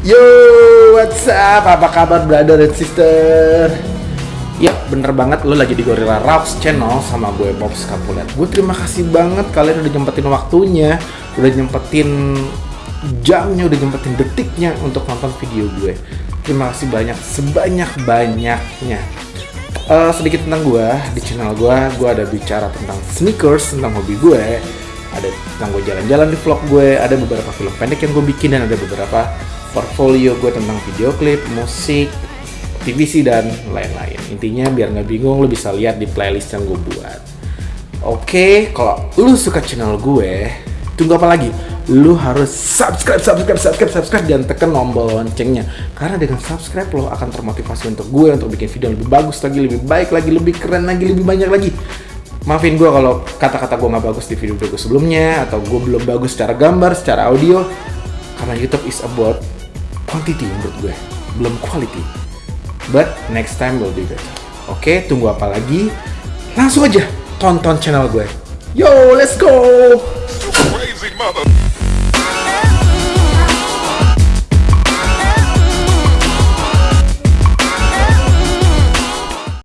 Yo, what's up? Apa kabar brother and sister? Yap, bener banget lo lagi di Gorilla Rocks channel sama gue Bob Scapulet. Gue terima kasih banget kalian udah nyempetin waktunya, udah nyempetin jamnya, udah nyempetin detiknya untuk nonton video gue. Terima kasih banyak, sebanyak-banyaknya. Uh, sedikit tentang gue, di channel gue, gue ada bicara tentang sneakers, tentang hobi gue, ada tentang gue jalan-jalan di vlog gue, ada beberapa film pendek yang gue bikin, dan ada beberapa portfolio gue tentang video klip, musik, TVC dan lain-lain. Intinya biar nggak bingung, lo bisa lihat di playlist yang gue buat. Oke, kalau lo suka channel gue, tunggu apa lagi? Lu harus subscribe, subscribe, subscribe, subscribe dan tekan tombol loncengnya. Karena dengan subscribe lo akan termotivasi untuk gue untuk bikin video lebih bagus lagi, lebih baik lagi, lebih keren lagi, lebih banyak lagi. Maafin gue kalau kata-kata gue nggak bagus di video-video gue sebelumnya atau gue belum bagus secara gambar, secara audio. Karena YouTube is about quantity menurut gue, belum quality. But next time will be better. Oke, tunggu apa lagi? Langsung aja tonton channel gue. Yo, let's go! Crazy mother.